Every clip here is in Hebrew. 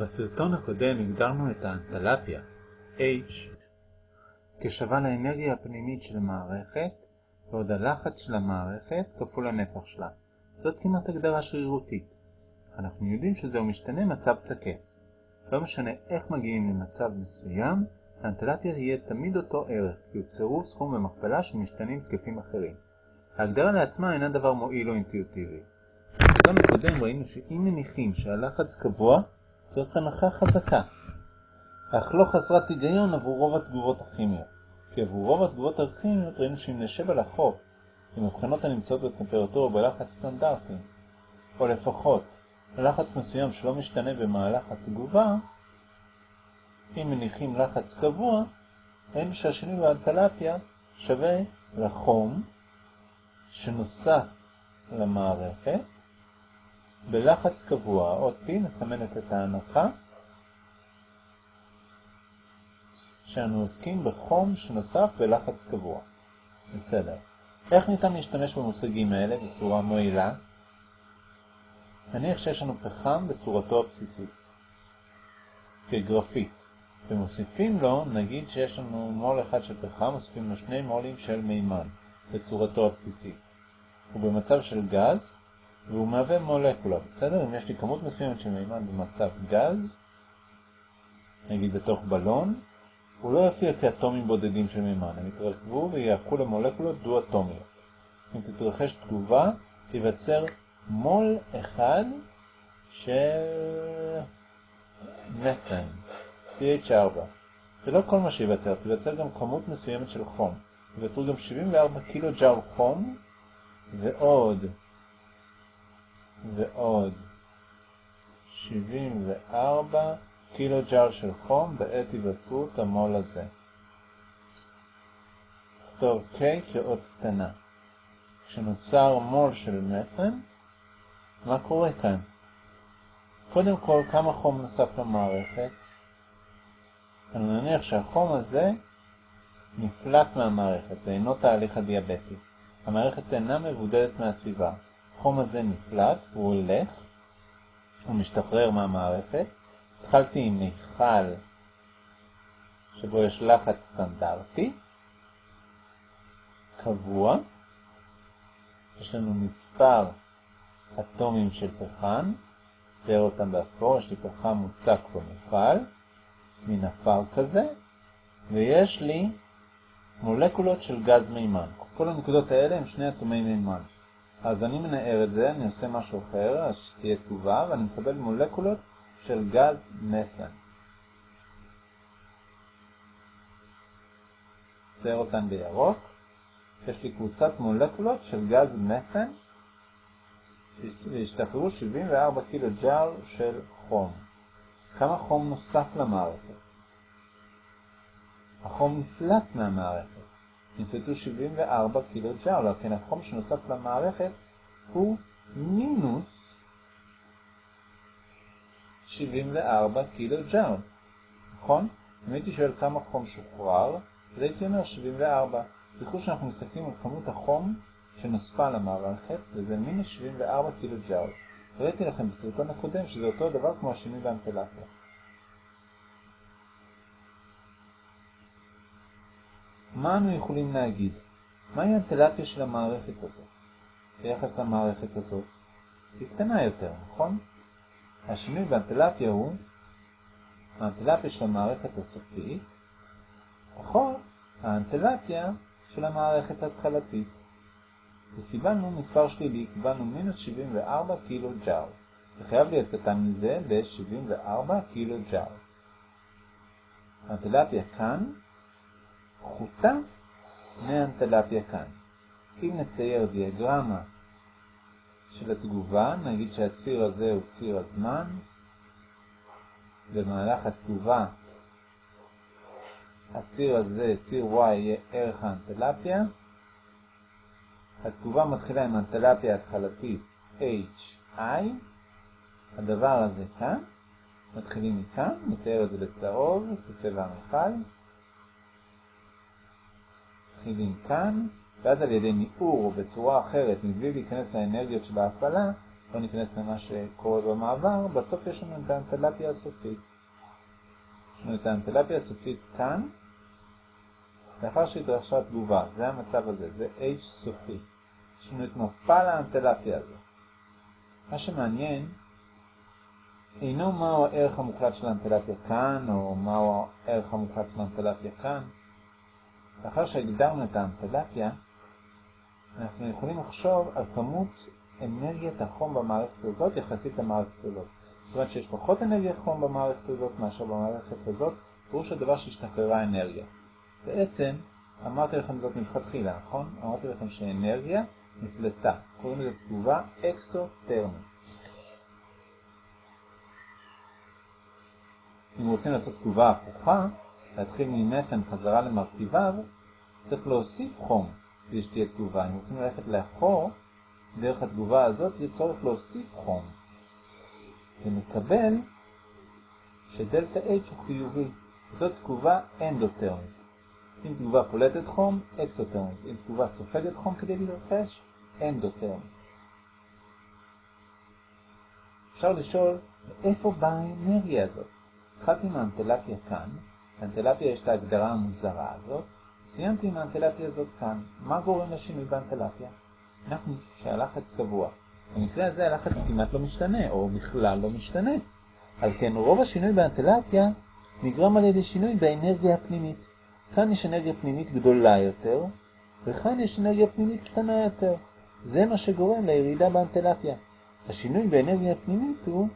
בסרטון הקודם הגדרנו את האנטלפיה, H, כשווה לאנרגיה הפנימית של מערכת ועוד הלחץ של המערכת כפול הנפח שלה. זאת כמעט הגדרה שרירותית. אנחנו יודעים שזהו משתנה מצב תקף. לא משנה איך מגיעים למצב מסוים, האנטלפיה תהיה תמיד אותו ערך, כי הוא צירוף סכום במכפלה של משתנים תקפים אחרים. ההגדרה לעצמה אינה דבר מועיל או אינטואיטיבי. בסרטון הקודם ראינו שאם מניחים שהלחץ קבוע, זאת הנחה חזקה, אך לא חסרת היגיון עבור רוב התגובות הכימיות. כי עבור רוב התגובות הכימיות ראינו שאם נשב על החוף עם מבחנות הנמצאות בטמפרטורה ובלחץ סטנדרטי, או לפחות לחץ מסוים שלא משתנה במהלך התגובה, אם מניחים לחץ קבוע, ראינו שהשינוי באנטלפיה שווה לחום שנוסף למערכת בלחץ קבוע, עוד פי מסמנת את ההנחה שאנו עוסקים בחום שנוסף בלחץ קבוע. בסדר. איך ניתן להשתמש במושגים האלה בצורה מועילה? נניח שיש לנו פחם בצורתו הבסיסית, כגרפית, ומוסיפים לו, נגיד שיש לנו מול אחד של פחם, מוסיפים לו שני מולים של מימן בצורתו הבסיסית. ובמצב של גז, והוא מהווה מולקולה, בסדר? אם יש לי כמות מסוימת של מימן במצב גז, נגיד בתוך בלון, הוא לא יופיע כאטומים בודדים של מימן, הם יתרכבו ויהפכו למולקולות דו-אטומיות. אם תתרחש תגובה, תיווצר מול אחד של מת'ן, CH4. זה לא כל מה שיווצר, תיווצר גם כמות מסוימת של חום. תיווצרו גם 74 קילו ג'אול חום, ועוד ועוד 74 קילו ג'אר של חום בעת היווצרות המול הזה. נכתוב K כאות קטנה. כשנוצר מול של מת'ן, מה קורה כאן? קודם כל, כמה חום נוסף למערכת? אני נניח שהחום הזה נפלט מהמערכת, זה אינו תהליך הדיאבטי. המערכת אינה מבודדת מהסביבה. החום הזה נפלט, הוא הולך, הוא משתחרר מהמערכת. התחלתי עם מיכל שבו יש לחץ סטנדרטי, קבוע, יש לנו מספר אטומים של פחם, צייר אותם באפור, יש לי פחם מוצק במיכל, מין אפר כזה, ויש לי מולקולות של גז מימן. כל הנקודות האלה הם שני אטומי מימן. אז אני מנער את זה, אני עושה משהו אחר, אז שתהיה תגובה, ואני מקבל מולקולות של גז מת'ן. צייר אותן בירוק. יש לי קבוצת מולקולות של גז מת'ן, והשתחררו 74 קילו ג'אר של חום. כמה חום נוסף למערכת? החום נפלט מהמערכת. נפלטו 74 קילו ג'אול, אבל כן החום שנוסף למערכת הוא מינוס 74 קילו ג'אול, נכון? אם הייתי שואל כמה חום שוחרר, אז הייתי אומר 74. תראו שאנחנו מסתכלים על כמות החום שנוספה למערכת, וזה מינוס 74 קילו ג'אול. ראיתי לכם בסרטון הקודם שזה אותו דבר כמו השינוי באנטלפיה. מה אנו יכולים להגיד? מהי האנטלפיה של המערכת הזאת? ביחס למערכת הזאת? היא קטנה יותר, נכון? השינוי באנטלפיה הוא האנטלפיה של המערכת הסופית פחות האנטלפיה של המערכת ההתחלתית. וקיבלנו מספר שלילי, קיבלנו מינוס 74 קילו ג'אר. זה חייב להיות קטן מזה ב-74 קילו ג'אר. האנטלפיה כאן פחותה מהאנטלפיה כאן. אם נצייר דיאגרמה של התגובה, נגיד שהציר הזה הוא ציר הזמן, במהלך התגובה הציר הזה, ציר Y, יהיה ערך האנטלפיה. התגובה מתחילה עם אנטלפיה התחלתית HI. הדבר הזה כאן, מתחילים מכאן, נצייר את זה בצהוב, בצבע המכל. מתחילים כאן, ואז על ידי ניעור או בצורה אחרת, מבלי להיכנס לאנרגיות של ההפעלה, לא ניכנס למה שקורה במעבר, בסוף יש לנו את האנטלפיה הסופית. יש לנו את האנטלפיה הסופית כאן, לאחר שהתרחשה תגובה, זה המצב הזה, זה H סופי. יש לנו את מפל האנטלפיה הזה. מה שמעניין אינו מהו הערך המוחלט של האנטלפיה כאן, או מהו הערך המוחלט של האנטלפיה כאן. לאחר שהגדרנו את האנטלפיה, אנחנו יכולים לחשוב על כמות אנרגיית החום במערכת הזאת יחסית למערכת הזאת. זאת אומרת שיש פחות אנרגיית חום במערכת הזאת מאשר במערכת הזאת, פירוש הדבר שהשתחררה אנרגיה. בעצם, אמרתי לכם זאת מלכתחילה, נכון? אמרתי לכם שאנרגיה נפלטה. קוראים לזה תגובה אקסוטרמית. אם רוצים לעשות תגובה הפוכה, להתחיל ממתן חזרה למרכיביו, צריך להוסיף חום כדי שתהיה תגובה. אם רוצים ללכת לאחור, דרך התגובה הזאת יהיה צורך להוסיף חום. ונקבל שדלתה H הוא חיובי. זאת תגובה אנדוטרמית. אם תגובה פולטת חום, אקסוטרמית. אם תגובה סופגת חום כדי להתרחש, אנדוטרמית. אפשר לשאול, מאיפה באה האנרגיה הזאת? התחלתי עם האנטלפיה כאן, לאנטלפיה יש את ההגדרה המוזרה הזאת, סיימתי עם האנטלפיה הזאת כאן. מה גורם לשינוי באנטלפיה? אנחנו שהלחץ קבוע. במקרה הזה הלחץ כמעט לא משתנה, או בכלל לא משתנה. על כן רוב השינוי באנטלפיה נגרם על ידי שינוי באנרגיה הפנימית. כאן יש אנרגיה פנימית גדולה יותר, וכאן יש אנרגיה פנימית קטנה יותר. זה מה שגורם לירידה באנטלפיה. השינוי באנרגיה הפנימית הוא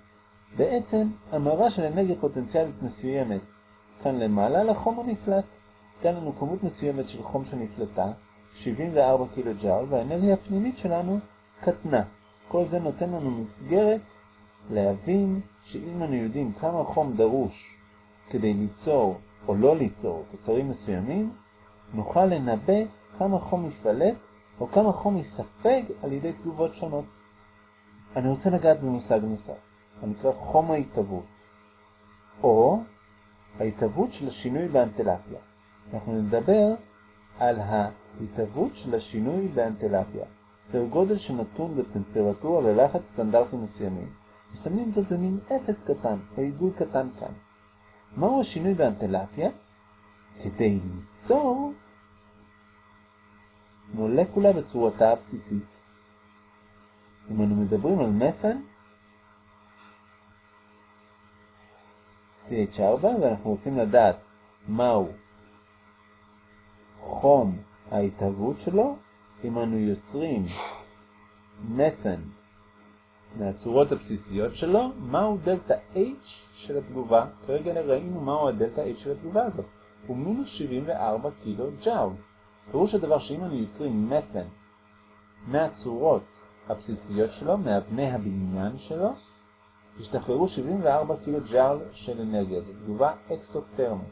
בעצם המרה של אנרגיה פוטנציאלית מסוימת. כאן למעלה לחום הנפלט. כאן לנו כמות מסוימת של חום שנפלטה, 74 קילו ג'אול, והאנרגיה הפנימית שלנו קטנה. כל זה נותן לנו מסגרת להבין שאם אנו יודעים כמה חום דרוש כדי ליצור או לא ליצור תוצרים מסוימים, נוכל לנבא כמה חום יפלט או כמה חום יספג על ידי תגובות שונות. אני רוצה לגעת במושג נוסף, הנקרא חום ההתהוות, או ההתהוות של השינוי באנטלפיה. אנחנו נדבר על ההתהוות של השינוי באנטלפיה. זהו גודל שנתון בטמפרטורה ולחץ סטנדרטים מסוימים. מסמנים זאת במין אפס קטן, או עיגול קטן כאן. מהו השינוי באנטלפיה? כדי ליצור מולקולה בצורתה הבסיסית. אם אנו מדברים על מת'ן, CH4, ואנחנו רוצים לדעת מהו חום ההתהוות שלו, אם אנו יוצרים מת'ן מהצורות הבסיסיות שלו, מהו דלתה H של התגובה. כרגע ראינו מהו הדלתה H של התגובה הזאת. הוא מינוס 74 קילו ג'אול. פירוש הדבר שאם אנו יוצרים מת'ן מהצורות הבסיסיות שלו, מאבני הבניין שלו, השתחררו 74 קילו ג'אול של אנרגיה. זו תגובה אקסוטרמית.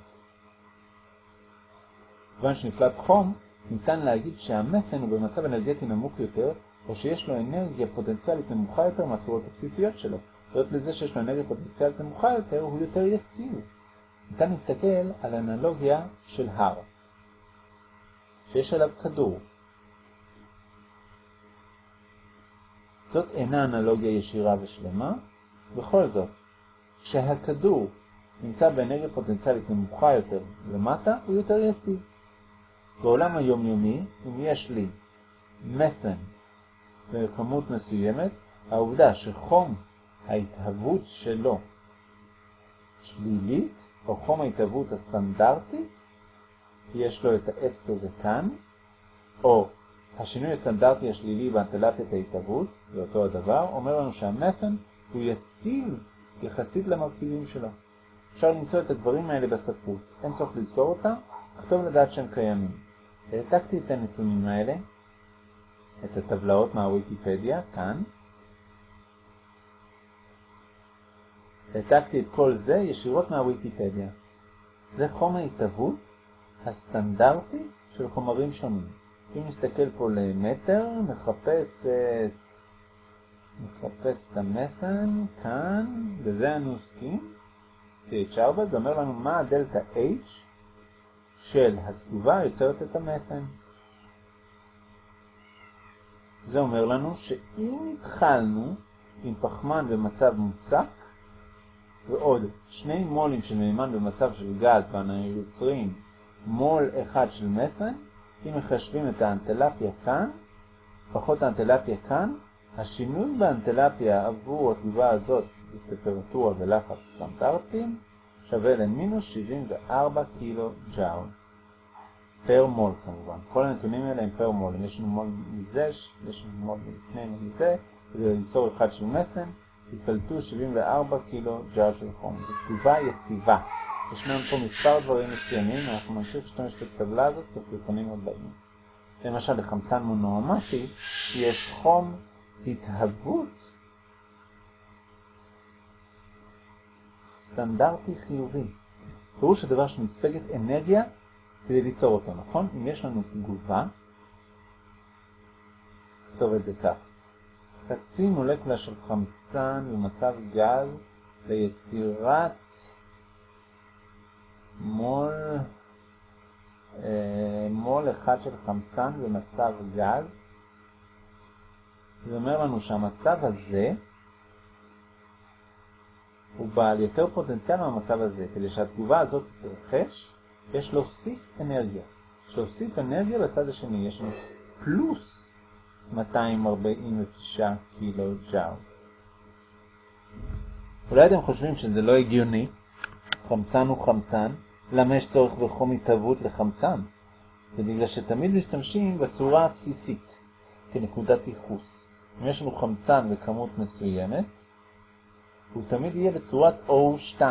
כיוון שנפלט חום, ניתן להגיד שהמת'ן הוא במצב אנרגטי נמוך יותר, או שיש לו אנרגיה פוטנציאלית נמוכה יותר מהצורות הבסיסיות שלו. זאת לזה שיש לו אנרגיה פוטנציאלית נמוכה יותר, הוא יותר יציב. ניתן להסתכל על אנלוגיה של הר, שיש עליו כדור. זאת אינה אנלוגיה ישירה ושלמה, בכל זאת, כשהכדור נמצא באנרגיה פוטנציאלית נמוכה יותר למטה, הוא יותר יציב. בעולם היומיומי, אם יש לי מת'ן בכמות מסוימת, העובדה שחום ההתהוות שלו שלילית, או חום ההתהוות הסטנדרטי, יש לו את האפס הזה כאן, או השינוי הסטנדרטי השלילי באנטלפיית ההתהוות, זה אותו הדבר, אומר לנו שהמת'ן הוא יציב יחסית למרכיבים שלו. אפשר למצוא את הדברים האלה בספרות, אין צורך לזכור אותם, אך טוב לדעת שהם קיימים. העתקתי את הנתונים האלה, את הטבלאות מהוויקיפדיה, כאן. העתקתי את כל זה ישירות מהוויקיפדיה. זה חום ההתהוות הסטנדרטי של חומרים שונים. אם נסתכל פה למטר, נחפש את... נחפש את המת'ן כאן, בזה אנו עוסקים. CH4, זה אומר לנו מה הדלתה H של התגובה יוצרת את המת'ן. זה אומר לנו שאם התחלנו עם פחמן במצב מוצק, ועוד שני מולים של מימן במצב של גז ואנו יוצרים מול אחד של מת'ן, אם מחשבים את האנטלפיה כאן, פחות האנטלפיה כאן, השינוי באנטלפיה עבור התגובה הזאת בטמפרטורה ולחץ סטנדרטיים שווה למינוס 74 קילו ג'אול. פר מול כמובן. כל הנתונים האלה הם פר מול. אם יש לנו מול מזה, יש לנו מול מזה, מזה, כדי ליצור אחד של מת'ן, התפלטו 74 קילו ג'אול של חום. זו תגובה יציבה. ישנם פה מספר דברים מסוימים, אנחנו נמשיך להשתמש בטבלה הזאת בסרטונים הבאים. למשל, לחמצן מונואמטי יש חום התהוות סטנדרטי חיובי. פירוש הדבר שנספגת אנרגיה כדי ליצור אותו, נכון? אם יש לנו תגובה, נכתוב את זה כך. חצי מולקולה של חמצן במצב גז ליצירת מול, אה, מול אחד של חמצן במצב גז. זה אומר לנו שהמצב הזה הוא בעל יותר פוטנציאל מהמצב הזה. כדי שהתגובה הזאת תתרחש, יש להוסיף אנרגיה. יש להוסיף אנרגיה בצד השני. יש לנו פלוס 249 קילו ג'או. אולי אתם חושבים שזה לא הגיוני, חמצן הוא חמצן, למה יש צורך בחום התהוות לחמצן? זה בגלל שתמיד משתמשים בצורה הבסיסית, כנקודת ייחוס. אם יש לנו חמצן בכמות מסוימת, הוא תמיד יהיה בצורת O2.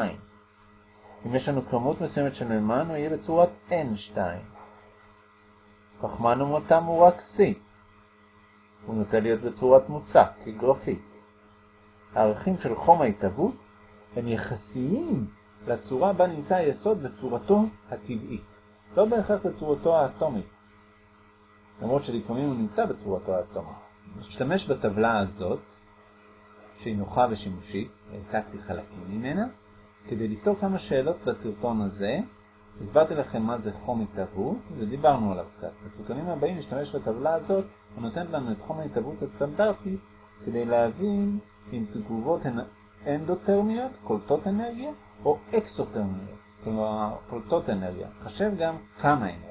אם יש לנו כמות מסוימת של מימן, הוא יהיה בצורת N2. פחמן ומתם הוא רק C. הוא נוטה להיות בצורת מוצק, כגרפיק. הערכים של חום ההתהוות הם יחסיים לצורה בה נמצא היסוד בצורתו הטבעית, לא בהכרח בצורתו האטומית, למרות שלפעמים הוא נמצא בצורתו האטומית. נשתמש בטבלה הזאת, שהיא נוחה ושימושית, העתקתי חלקים ממנה, כדי לפתור כמה שאלות בסרטון הזה. הסברתי לכם מה זה חום התהוות, ודיברנו עליו קצת. בסרטונים הבאים נשתמש בטבלה הזאת, הנותנת לנו את חום ההתהוות הסטנדרטי, כדי להבין אם תגובות הן אנדותרמיות, קולטות אנרגיה, או אקסותרמיות, כלומר פולטות אנרגיה. חשב גם כמה אנרגיה.